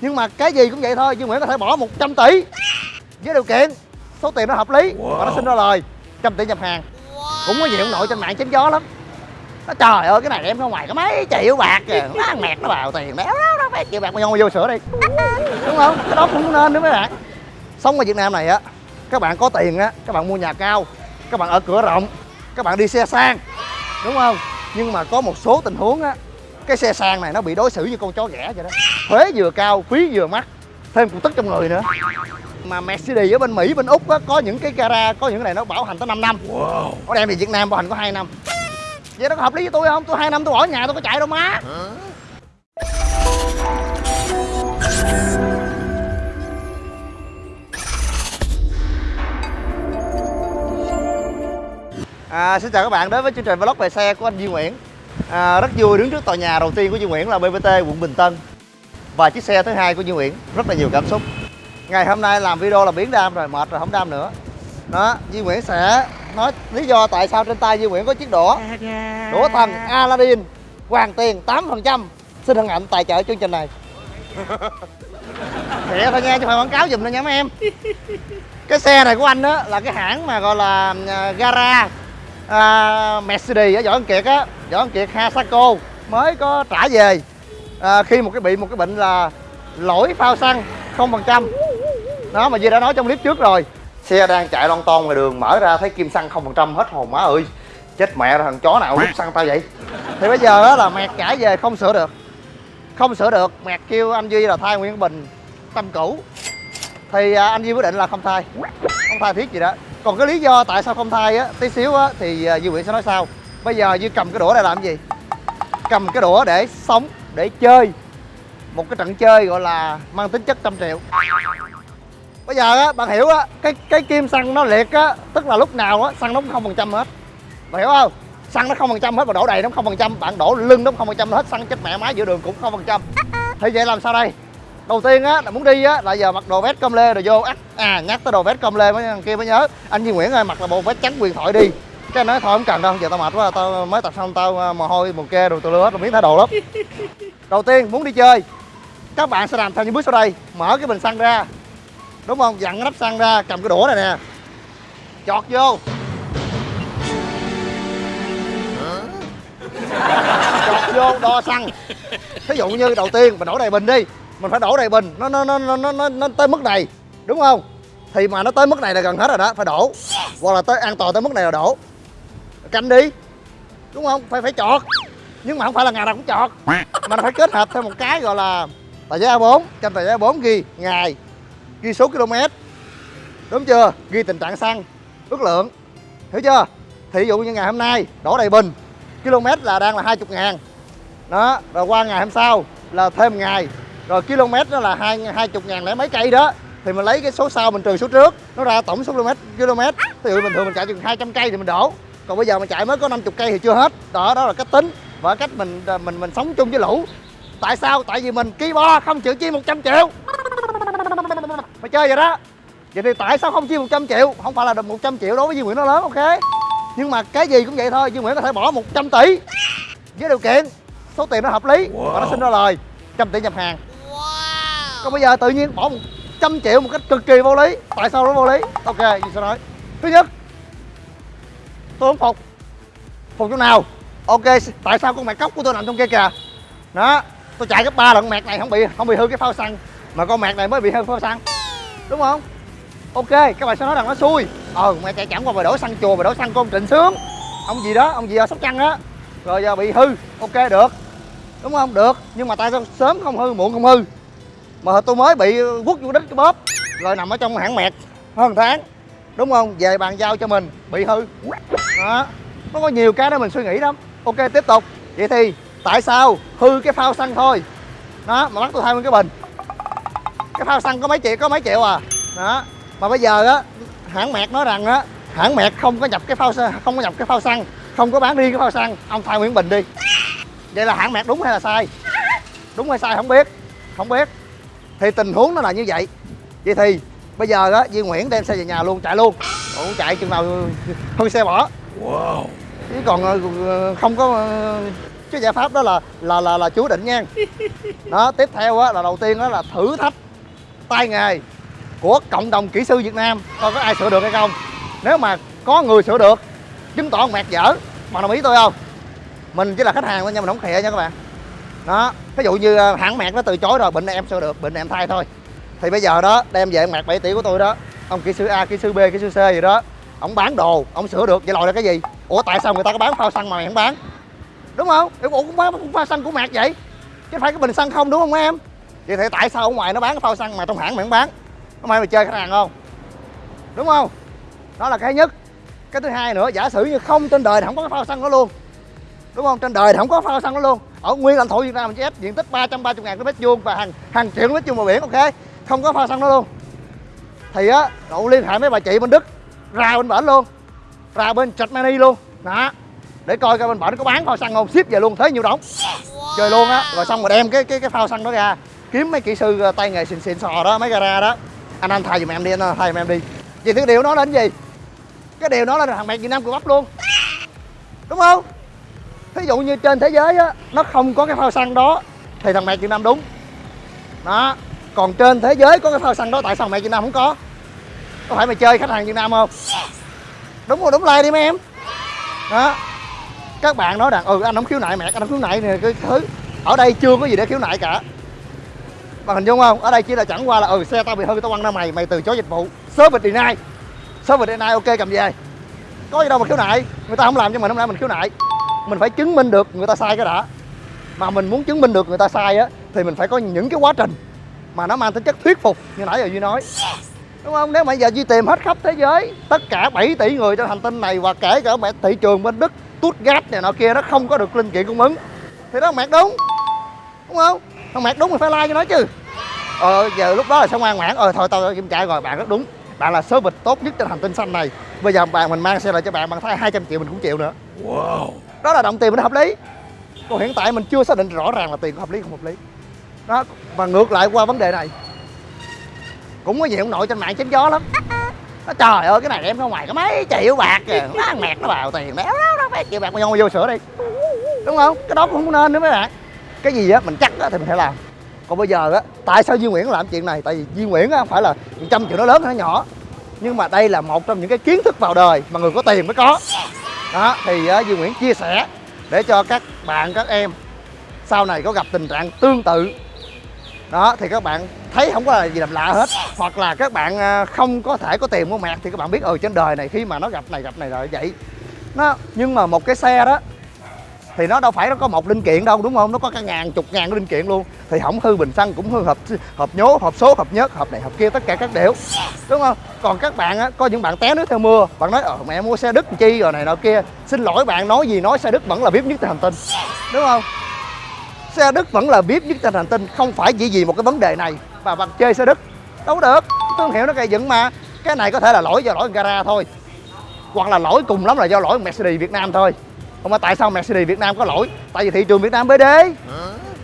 nhưng mà cái gì cũng vậy thôi Duy Nguyễn có thể bỏ 100 tỷ với điều kiện số tiền nó hợp lý và nó xin ra lời trăm tỷ nhập hàng. Cũng có nhiều ông nội trên mạng chém gió lắm. Nó trời ơi cái này em ra ngoài có mấy triệu bạc kìa nó ăn mẹt nó vào tiền đéo đó đó mấy triệu bạc mà vô vô sữa đi. Đúng không? Cái đó cũng nên nữa mấy bạn. Sống ở Việt Nam này á các bạn có tiền á các bạn mua nhà cao các bạn ở cửa rộng các bạn đi xe sang đúng không? Nhưng mà có một số tình huống á cái xe sang này nó bị đối xử như con chó ghẻ vậy đó. Thuế vừa cao phí vừa mắc thêm cục tức trong người nữa. Mà Mercedes ở bên Mỹ bên Úc á, có những cái gara có những cái này nó bảo hành tới 5 năm. Wow. có đem về Việt Nam bảo hành có 2 năm. Vậy nó có hợp lý với tôi không? Tôi hai năm tôi ở nhà tôi có chạy đâu má. À, xin chào các bạn đến với chương trình vlog về xe của anh Duy Nguyễn à, Rất vui đứng trước tòa nhà đầu tiên của Duy Nguyễn là BBT quận Bình Tân. Và chiếc xe thứ hai của Duy Nguyễn Rất là nhiều cảm xúc. Ngày hôm nay làm video là biến đam rồi, mệt rồi, không đam nữa. Đó, Duy Nguyễn sẽ nói lý do tại sao trên tay Duy Nguyễn có chiếc đũa. Đũa thần Aladdin Hoàng tiền 8% Xin hân hạnh tài trợ chương trình này. Thiệt thôi nha, chứ phải quảng cáo dùm thôi nha mấy em. Cái xe này của anh á là cái hãng mà gọi là à, gara à, Mercedes ở Võ Văn Kiệt á. Võ Văn Kiệt Hasako mới có trả về. À, khi một cái bị một cái bệnh là lỗi phao xăng không phần trăm. Đó mà Duy đã nói trong clip trước rồi. Xe đang chạy lon ton ngoài đường mở ra thấy kim xăng không phần trăm hết hồn má ơi. Chết mẹ rồi thằng chó nào rút xăng tao vậy? Thì bây giờ đó là mẹt trả về không sửa được. Không sửa được mẹt kêu anh duy là thay nguyên bình tâm cũ. Thì à, anh duy quyết định là không thay. Không thay thiết gì đó còn cái lý do tại sao không thay á tí xíu á thì à, duy nguyễn sẽ nói sau. Bây giờ duy cầm cái đũa này làm gì? Cầm cái đũa để sống để chơi. Một cái trận chơi gọi là mang tính chất trăm triệu. Bây giờ á bạn hiểu á cái cái kim xăng nó liệt á tức là lúc nào á xăng nó cũng không phần trăm hết. Bạn hiểu không? Xăng nó không phần trăm hết mà đổ đầy nó không phần trăm. Bạn đổ lưng nó không phần trăm hết xăng chết mẹ máy giữa đường cũng không phần trăm. Thì vậy làm sao đây? Đầu tiên á là muốn đi á là giờ mặc đồ vest com lê rồi vô ắt à nhắc tới đồ vest com lê mới kia mới nhớ. Anh Duy Nguyễn ơi mặc là bộ vest trắng quyền thoại đi. Cái nói thôi không cần đâu giờ tao mệt quá tao mới tập xong tao à, mồ hôi mồ kê rồi tao lưa hết rồi miếng thay đồ lắm. Đầu tiên muốn đi chơi. Các bạn sẽ làm theo những bước sau đây. Mở cái bình xăng ra. Đúng không? Dặn cái nắp xăng ra cầm cái đũa này nè. Chọt vô. Chọt vô đo xăng. Ví dụ như đầu tiên mình đổ đầy bình đi mình phải đổ đầy bình. Nó nó nó nó nó, nó tới mức này. Đúng không? Thì mà nó tới mức này là gần hết rồi đó. Phải đổ. Hoặc là tới an toàn tới mức này là đổ. Canh đi. Đúng không? Phải phải chọt. Nhưng mà không phải là ngày nào cũng chọt. Mà nó phải kết hợp thêm một cái gọi là tờ giấy A4 trên tờ giấy A4 ghi ngày. Ghi số km. Đúng chưa? Ghi tình trạng xăng. Ước lượng. Hiểu chưa? Thì ví dụ như ngày hôm nay đổ đầy bình. Km là đang là 20 ngàn. Đó. Rồi qua ngày hôm sau là thêm ngày rồi km nó là hai hai chục ngàn lẻ mấy cây đó. Thì mình lấy cái số sau mình trừ số trước. Nó ra tổng số km km. Ví dụ bình thường mình chạy chừng 200 cây thì mình đổ. Còn bây giờ mình chạy mới có 50 cây thì chưa hết. Đó đó là cách tính. Và cách mình mình mình sống chung với lũ. Tại sao? Tại vì mình ký bo không chịu chi 100 triệu. Mày chơi vậy đó. Vậy thì tại sao không chi 100 triệu? Không phải là được 100 triệu đối với Duy Nguyễn nó lớn, ok? Nhưng mà cái gì cũng vậy thôi, Duy Nguyễn có thể bỏ 100 tỷ với điều kiện số tiền nó hợp lý wow. và nó xin ra lời. Trăm tỷ nhập hàng còn bây giờ tự nhiên bỏ 100 triệu một cách cực kỳ vô lý. Tại sao nó vô lý? Ok gì sẽ nói. Thứ nhất, tôi không phục. Phục chỗ nào? Ok, tại sao con mẹ cốc của tôi nằm trong kia kìa? Đó, tôi chạy gấp ba lần mẹt này không bị không bị hư cái phao xăng. Mà con mẹt này mới bị hư phao xăng. Đúng không? Ok, các bạn sẽ nói rằng nó xui. Ờ mẹ chạy chẳng qua mà đổ xăng chùa mà đổ xăng con trịnh sướng. Ông gì đó, ông gì ở sóc trăng á. Rồi giờ bị hư. Ok, được. Đúng không? Được. Nhưng mà tại sao sớm không hư, muộn không hư? Mà tôi mới bị quất vô đít cái bóp, rồi nằm ở trong hãng mẹt hơn tháng, đúng không? Về bàn giao cho mình, bị hư. Đó, nó có nhiều cái đó mình suy nghĩ lắm. Ok, tiếp tục. Vậy thì tại sao hư cái phao xăng thôi? Đó, mà bắt tôi thay nguyên cái bình. Cái phao xăng có mấy triệu, có mấy triệu à? Đó, mà bây giờ á, hãng mẹt nói rằng á, hãng mẹt không có nhập cái phao không có nhập cái phao xăng, không có bán đi cái phao xăng. Ông thay nguyên bình đi. Vậy là hãng mẹt đúng hay là sai? Đúng hay sai không biết không biết thì tình huống nó là như vậy. Vậy thì bây giờ á Duy Nguyễn đem xe về nhà luôn chạy luôn. Ủa, chạy chừng nào hư xe bỏ. Wow. chứ còn ờ, không có ờ, cái giải pháp đó là là là là chú định nha. Đó tiếp theo á là đầu tiên đó là thử thách tay nghề của cộng đồng kỹ sư Việt Nam. Coi có ai sửa được hay không. Nếu mà có người sửa được chứng tỏ mẹt dở. Bạn đồng ý tôi không? Mình chỉ là khách hàng thôi nha mình không khịa nha các bạn đó, ví dụ như ờ, hãng mẹt nó từ chối rồi, bệnh này em sao được, bệnh này em thay thôi. Thì bây giờ đó, đem về mẹt 7 tỷ của tôi đó, ông kỹ sư A, kỹ sư B, kỹ sư C gì đó, ông bán đồ, ông sửa được, vậy lòi là cái gì? Ủa, tại sao người ta có bán phao xăng mà mày không bán? Đúng không? Ủa cũng bán cũng phao xăng của mẹt vậy. Chứ phải cái bình xăng không, đúng không em? Vậy thì tại sao ở ngoài nó bán phao xăng mà trong hãng mày không bán? Không ai mày chơi khách hàng không? Đúng không? Đó là cái nhất. Cái thứ hai nữa, giả sử như không, trên đời thì không có cái phao xăng đó luôn. Đúng không? Trên đời thì không có phao xăng đó luôn ở nguyên lãnh thổ Việt Nam mình chỉ ép diện tích 330 ngàn mét vuông và hàng hàng triệu mét vuông bờ biển, ok? Không có phao xăng đó luôn. Thì á cậu liên hệ mấy bà chị bên Đức, ra bên bển luôn. Ra bên Germany luôn. Đó. Để coi coi bên bển có bán phao xăng không. Ship về luôn, thế nhiều đóng chơi luôn á. Rồi xong rồi đem cái cái cái phao xăng đó ra. Kiếm mấy kỹ sư ờ, tay nghề xịn xịn sò đó, mấy gara đó. Anh anh thay giùm em đi, anh thay giùm em đi. Vì thứ điều nó đến gì? Cái điều nó là thằng mẹ Việt Nam của bắp luôn. Đúng không? Thí dụ như trên thế giới á nó không có cái phao xăng đó thì thằng mẹ Việt Nam đúng. Đó còn trên thế giới có cái phao xăng đó tại sao mẹ Việt Nam không có? Có phải mày chơi khách hàng Việt Nam không? Đúng rồi đúng like đi mấy em. Đó. Các bạn nói rằng ừ anh không khiếu nại mẹ anh không khiếu nại này cái thứ. Ở đây chưa có gì để khiếu nại cả. Bạn hình dung không? Ở đây chỉ là chẳng qua là ừ xe tao bị hư tao quăng ra mày mày từ chối dịch vụ. Service deny. Service deny ok cầm về. Có gì đâu mà khiếu nại. Người ta không làm cho mình không lẽ mình khiếu nại mình phải chứng minh được người ta sai cái đã. Mà mình muốn chứng minh được người ta sai á, thì mình phải có những cái quá trình mà nó mang tính chất thuyết phục như nãy giờ duy nói. Đúng không? Nếu mà giờ duy tìm hết khắp thế giới, tất cả 7 tỷ người trên hành tinh này và kể cả mẹ thị trường bên đức, Stuttgart này nọ kia, nó không có được linh kiện cung ứng. Thì đó là đúng. Đúng không? Thằng mẹt đúng thì phải like cho nó chứ. Ờ giờ lúc đó là sao ngoan ngoãn? Ờ thôi, tao kiểm tra rồi, bạn rất đúng. Bạn là số vịt tốt nhất trên hành tinh xanh này. Bây giờ bạn, mình mang xe lại cho bạn bạn thay 200 triệu mình cũng chịu nữa. Wow đó là đồng tiền mình hợp lý. Còn hiện tại mình chưa xác định rõ ràng là tiền có hợp lý không hợp lý. Đó, và ngược lại qua vấn đề này. Cũng có nhiều ông nội trên mạng chém gió lắm. Nó trời ơi, cái này em ra ngoài có mấy triệu bạc kìa. Nó ăn mẹt nó vào tiền béo đó nó phải triệu bạc mà vô vô sửa đi. Đúng không? Cái đó cũng không nên nữa mấy bạn. Cái gì á, mình chắc á thì mình phải làm. Còn bây giờ á, tại sao Duy Nguyễn làm chuyện này? Tại vì Duy Nguyễn á phải là trăm triệu nó lớn hay nó nhỏ. Nhưng mà đây là một trong những cái kiến thức vào đời mà người có tiền mới có đó thì uh, Duy Nguyễn chia sẻ để cho các bạn các em sau này có gặp tình trạng tương tự. Đó thì các bạn thấy không có là gì làm lạ hết hoặc là các bạn ờ, không có thể có tiền mua mạc thì các bạn biết ừ trên đời này khi mà nó gặp này gặp này rồi vậy. Nó nhưng mà một cái xe đó thì nó đâu phải nó có một linh kiện đâu, đúng không? Nó có cả ngàn chục ngàn linh kiện luôn. Thì hỏng hư bình xăng cũng hư hộp hộp nhố hộp số hộp nhất hộp này hộp kia, tất cả các đều đúng không? Còn các bạn á, có những bạn té nước theo mưa, bạn nói ờ mẹ mua xe đức chi rồi này nọ kia. Xin lỗi bạn, nói gì nói, xe đức vẫn là biết nhất trên hành tinh. Đúng không? Xe đức vẫn là biết nhất trên hành tinh, không phải chỉ vì một cái vấn đề này mà bạn chơi xe đức. Đâu được, thương hiệu nó gây dựng mà. Cái này có thể là lỗi do lỗi gara thôi, hoặc là lỗi cùng lắm là do lỗi Mercedes Việt Nam thôi không mà tại sao Mercedes Việt Nam có lỗi? Tại vì thị trường Việt Nam BD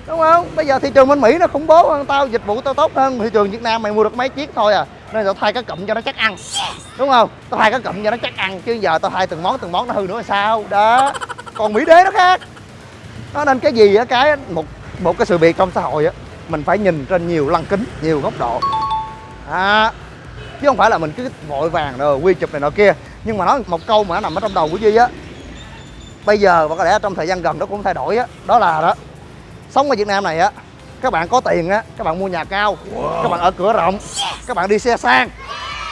đúng không? Bây giờ thị trường bên Mỹ nó khủng bố hơn tao dịch vụ tao tốt hơn. Thị trường Việt Nam mày mua được mấy chiếc thôi à. Nên tao thay cái cụm cho nó chắc ăn. Đúng không? Tao thay cái cụm cho nó chắc ăn chứ giờ tao thay từng món từng món nó hư nữa là sao? Đó. Còn Mỹ đế nó khác. Nó nên cái gì á? Cái một một cái sự việc trong xã hội á mình phải nhìn trên nhiều lăng kính nhiều góc độ. À, chứ không phải là mình cứ vội vàng rồi quy chụp này nọ kia. Nhưng mà nói một câu mà nó nằm ở trong đầu của duy á bây giờ và có lẽ trong thời gian gần nó cũng thay đổi á đó là đó. Sống ở việt nam này á các bạn có tiền á các bạn mua nhà cao các bạn ở cửa rộng các bạn đi xe sang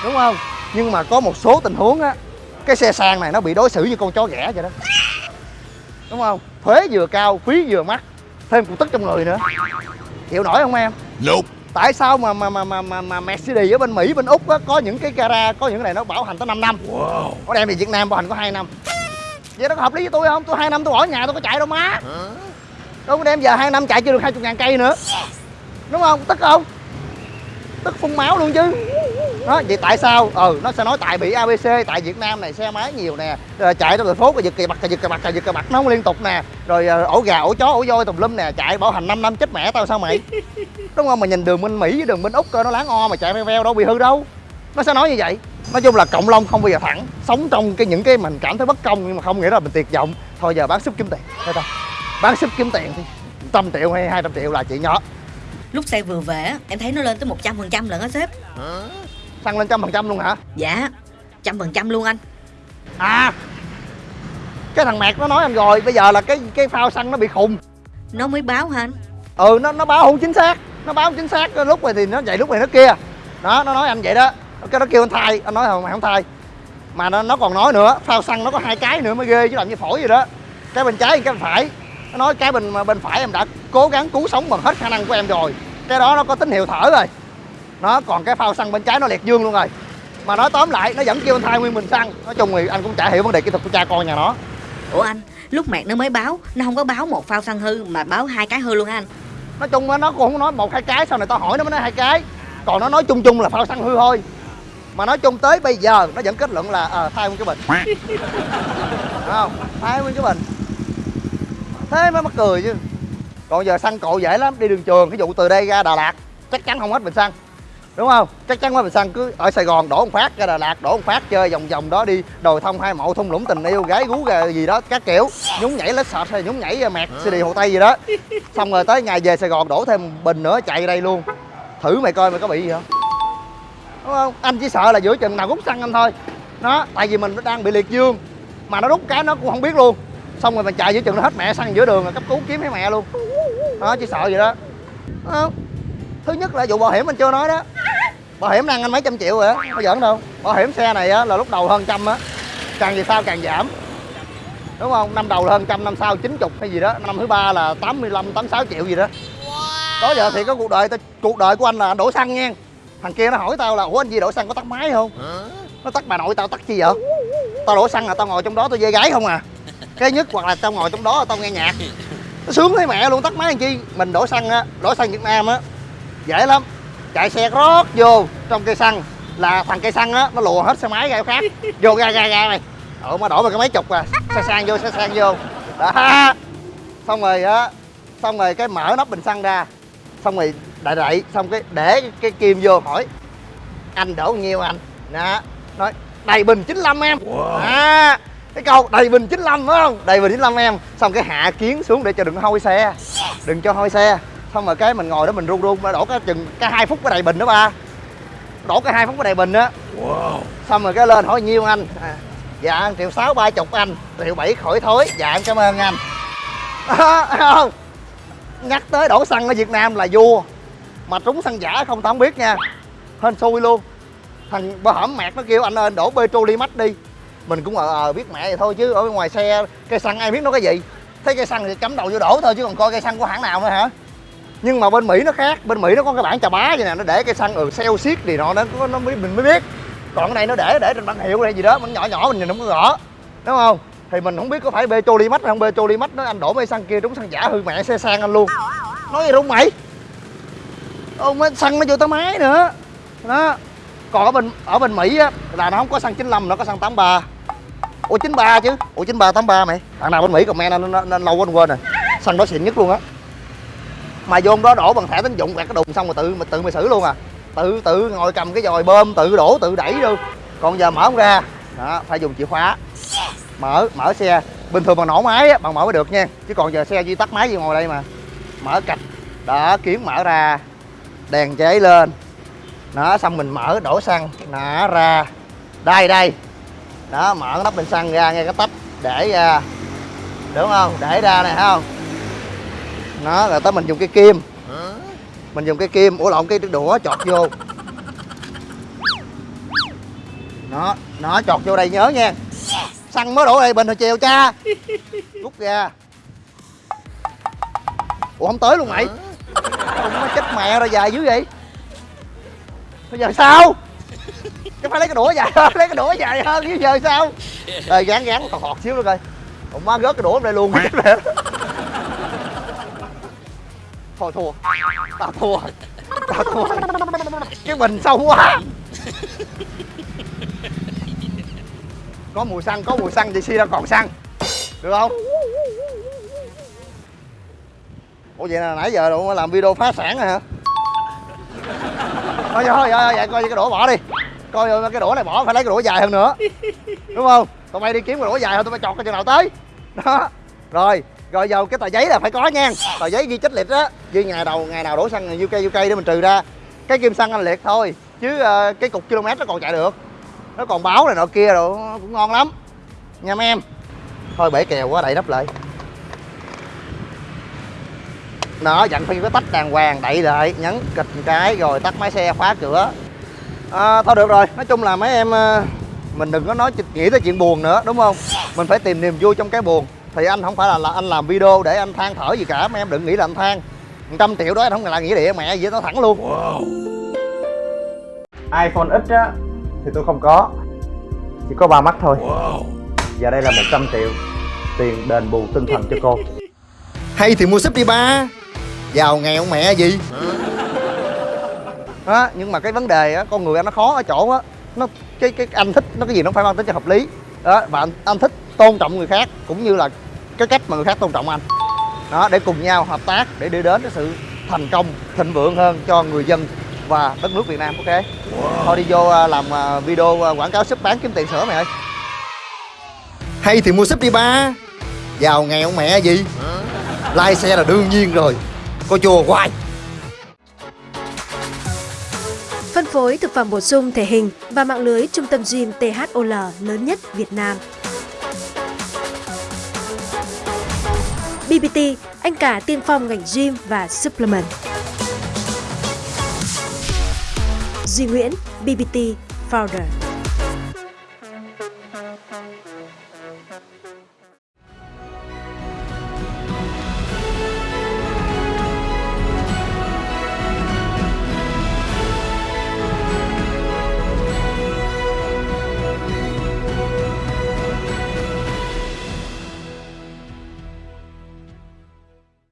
đúng không? Nhưng mà có một số tình huống á cái xe sang này nó bị đối xử như con chó ghẻ vậy đó. Đúng không? Thuế vừa cao phí vừa mắc thêm cục tức trong người nữa. Chịu nổi không em? Nope. tại sao mà mà mà mà mà, mà Mercedes ở bên Mỹ bên Úc á, có những cái gara có những cái này nó bảo hành tới 5 năm? Wow. có đem về Việt Nam bảo hành có 2 năm vậy nó có hợp lý với tôi không? Tôi hai năm tôi bỏ nhà tôi có chạy đâu má. Đâu có đem giờ hai năm chạy chưa được hai chục ngàn cây nữa. Đúng không? Tức không? Tức phun máu luôn chứ. Đó vậy tại sao? Ừ nó sẽ nói tại bị abc tại việt nam này xe máy nhiều nè rồi chạy trong thành phố cái giật cà cà giật cà cà giật cà bặt nó không liên tục nè. Rồi ờ, ổ gà ổ chó ổ voi tùm lum nè chạy bảo hành 5 năm chết mẹ tao sao mày? Đúng không? Mà nhìn đường bên mỹ với đường bên úc cơ nó láng o mà chạy veo veo đâu bị hư đâu. Nó sẽ nói như vậy nói chung là cộng long không bao giờ thẳng. Sống trong cái những cái mình cảm thấy bất công nhưng mà không nghĩa là mình tuyệt vọng. Thôi giờ bán súp kiếm tiền. Thôi tao bán súp kiếm tiền thì trăm triệu hay 200 triệu là chuyện nhỏ. Lúc xe vừa về á, em thấy nó lên tới 100% lận á sếp. Xăng lên trăm phần trăm luôn hả? Dạ trăm phần trăm luôn anh. À! Cái thằng mẹt nó nói anh rồi bây giờ là cái cái phao xăng nó bị khùng. Nó mới báo hả anh? Ừ nó nó báo không chính xác. Nó báo không chính xác. Lúc này thì nó vậy lúc này nó kia. Đó nó nói anh vậy đó cái nó kêu anh thay anh nói không mày không thay mà nó, nó còn nói nữa phao xăng nó có hai cái nữa mới ghê chứ làm như phổi vậy đó. Cái bên trái cái bên phải. Nó nói cái bên bên phải em đã cố gắng cứu sống bằng hết khả năng của em rồi. Cái đó nó có tín hiệu thở rồi. Nó còn cái phao xăng bên trái nó liệt dương luôn rồi. Mà nói tóm lại nó vẫn kêu anh thay nguyên bình xăng. Nói chung thì anh cũng chả hiểu vấn đề kỹ thuật của cha con nhà nó. Ủa anh Lúc mẹt nó mới báo Nó không có báo một phao xăng hư Mà báo hai cái hư luôn anh? Nói chung nó cũng không nói một hai cái sau này tao hỏi nó mới nói hai cái. Còn nó nói chung chung là phao xăng hư thôi mà nói chung tới bây giờ nó vẫn kết luận là ờ thay nguyên cái bình. Thấy không? Thay nguyên cái bình. Thế mới mắc cười chứ. Còn giờ xăng cộ dễ lắm đi đường trường ví dụ từ đây ra đà lạt chắc chắn không hết bình xăng. Đúng không? Chắc chắn hết bình xăng cứ ở sài gòn đổ một phát ra đà lạt đổ một phát chơi vòng vòng đó đi đồi thông hai mộ thung lũng tình yêu gái gú gà gì đó các kiểu. Nhúng nhảy lết sọt hay nhúng nhảy mẹt cd hồ tây gì đó. Xong rồi tới ngày về sài gòn đổ thêm bình nữa chạy đây luôn. Thử mày coi mày có bị gì không đúng không? Anh chỉ sợ là giữa chừng nào rút xăng anh thôi. Nó tại vì mình đang bị liệt dương. Mà nó rút cái nó cũng không biết luôn. Xong rồi mình chạy giữa chừng nó hết mẹ xăng giữa đường là cấp cứu kiếm thấy mẹ luôn. Đó chỉ sợ vậy đó. Đúng không? thứ nhất là vụ bảo hiểm anh chưa nói đó. Bảo hiểm đang anh mấy trăm triệu rồi á có giỡn đâu. Bảo hiểm xe này á là lúc đầu hơn trăm á. Càng về sau càng giảm. Đúng không? Năm đầu là hơn trăm năm sau chín chục hay gì đó. Năm thứ ba là 85 86 triệu gì đó. Đó giờ thì có cuộc đời cuộc đời của anh là đổ xăng nha thằng kia nó hỏi tao là ủa anh gì đổ xăng có tắt máy không? Nó tắt bà nội tao tắt chi vậy? Tao đổ xăng là tao ngồi trong đó tao dê gái không à. Cái nhất hoặc là tao ngồi trong đó tao nghe nhạc. Nó sướng thấy mẹ luôn tắt máy làm chi? Mình đổ xăng á đổ xăng việt nam á dễ lắm. Chạy xe rót vô trong cây xăng là thằng cây xăng á nó lùa hết xe máy ra khác. Vô ra ra ra mày ờ mà đổ vào cái máy chục à. Xe sang vô xe sang vô. Đó. Xong rồi á xong rồi cái mở nắp bình xăng ra xong rồi đậy đậy xong cái để cái kim vô hỏi anh đổ nhiêu anh? Đó nói đầy bình 95 em. Wow. à, cái câu đầy bình 95 phải không? Đầy bình 95 em. Xong cái hạ kiến xuống để cho đừng hôi xe. Đừng cho hôi xe. Xong rồi cái mình ngồi đó mình run run đổ cái chừng cái hai phút cái đầy bình đó ba. Đổ cái hai phút cái đầy bình á. Wow. xong rồi cái lên hỏi nhiêu anh? À, dạ triệu sáu ba chục anh. Triệu bảy khỏi thối. Dạ em cảm ơn anh. À, không nhắc tới đổ xăng ở việt nam là vua. Mà trúng xăng giả không, tao không biết nha. Hên xui luôn. Thằng bà hổm mẹt nó kêu anh ơi, anh đổ petrolimax đi. Mình cũng ờ ờ biết mẹ vậy thôi chứ ở bên ngoài xe cây xăng ai biết nó cái gì. Thấy cây xăng thì cắm đầu vô đổ thôi chứ còn coi cây xăng của hãng nào nữa hả? Nhưng mà bên mỹ nó khác. Bên mỹ nó có cái bảng chà bá vậy nè, nó để cây xăng ừ celsius thì nọ nó nó mới mình mới biết. Còn cái này nó để để trên bảng hiệu hay gì đó mình nhỏ nhỏ mình nhìn không có rõ. Đúng không? Thì mình không biết có phải petrolimax hay không. Petrolimax nó anh đổ mấy xăng kia trúng xăng giả hư mẹ xe sang anh luôn. Nói gì đúng mày? Ông mới xăng nó vô tới máy nữa. Đó. Còn ở bên ở bên mỹ á là nó không có xăng 95 nó có xăng 83 ủa 93 chứ? Ủa 93 83 mày. Thằng nào bên mỹ comment nên, nên, nên lâu quên quên rồi. Xăng đó xịn nhất luôn á. Mà vô đó đổ bằng thẻ tín dụng quẹt cái đùng xong rồi tự mà tự mày xử luôn à. Tự tự ngồi cầm cái dòi bơm tự đổ tự đẩy luôn còn giờ mở không ra. Đó phải dùng chìa khóa mở mở xe. Bình thường bằng nổ máy á bằng mở mới được nha. Chứ còn giờ xe duy tắt máy gì ngồi đây mà. Mở cạch. Đó kiếm mở ra. Đèn cháy lên. Nó xong mình mở đổ xăng. Nã ra. Đây đây. Đó, mở nắp bình xăng ra nghe cái tách để ra đúng không? Để ra này không? Nó, rồi tới mình dùng cái kim. Mình dùng cái kim. Ủa, lộn, cái đũa chọt vô. Nó nó chọt vô đây, nhớ nha xăng mới đổ đây bình hồi chiều cha. Rút ra. Ủa không tới luôn mày. Không nó chết mẹ rồi dài dữ vậy. Bây giờ sao? Cái phải lấy cái đũa dài hơn lấy cái đũa dài hơn chứ giờ sao? Rồi gán gán còn họt xíu nữa coi. Ông má gớt cái đũa đây luôn. Thôi thua. Tao thua. Tao thua. Cái bình sâu quá có mùi xăng có mùi xăng thì xi ra còn xăng. Được không? Ủa vậy là nãy giờ đâu làm video phá sản rồi hả? Thôi thôi thôi vậy coi cái đũa bỏ đi. Coi cái đũa này bỏ phải lấy cái đũa dài hơn nữa. Đúng không? Tụi bay đi kiếm cái đũa dài hơn tụi bay chọt cái chừng nào tới. Đó. Rồi rồi vào cái tờ giấy là phải có nha. Tờ giấy ghi chích liệt á. Ghi ngày đầu ngày nào đổ xăng UK UK để mình trừ ra. Cái kim xăng anh liệt thôi chứ uh, cái cục km nó còn chạy được nó còn báo này nọ kia rồi nó cũng ngon lắm. Nha mấy em. Thôi bể kèo quá đậy nắp lại. Đó dặn phi có tách đàng hoàng đậy lại nhấn kịch một cái rồi tắt máy xe khóa cửa. À, thôi được rồi. Nói chung là mấy em ờ, mình đừng có nói nghĩ tới chuyện buồn nữa đúng không? Mình phải tìm niềm vui trong cái buồn. Thì anh không phải là, là anh làm video để anh than thở gì cả. Mấy em đừng nghĩ là anh than. Một trăm triệu đó anh không là nghĩa địa mẹ gì nó thẳng luôn. iPhone X á thì tôi không có. Chỉ có ba mắt thôi. Và đây là 100 triệu tiền đền bù tinh thần cho cô. Hay thì mua súp đi ba. Giàu nghèo mẹ gì? Đó nhưng mà cái vấn đề á con người anh nó khó ở chỗ á. Nó cái cái anh thích nó cái gì nó phải mang tính cho hợp lý. Đó và anh, anh thích tôn trọng người khác cũng như là cái cách mà người khác tôn trọng anh. Đó để cùng nhau hợp tác để đi đến cái sự thành công thịnh vượng hơn cho người dân và đất nước Việt Nam ok? Thôi đi vô à, làm à, video à, quảng cáo súp bán kiếm tiền sữa mày ơi. Hay thì mua súp đi ba. Giàu nghèo mẹ gì? Lai xe là đương nhiên rồi. Cô chùa hoài. Phân phối thực phẩm bổ sung thể hình và mạng lưới trung tâm gym THOL lớn nhất Việt Nam. BBT, anh cả tiên phong ngành gym và supplement. Duy Nguyễn, BBT Founder.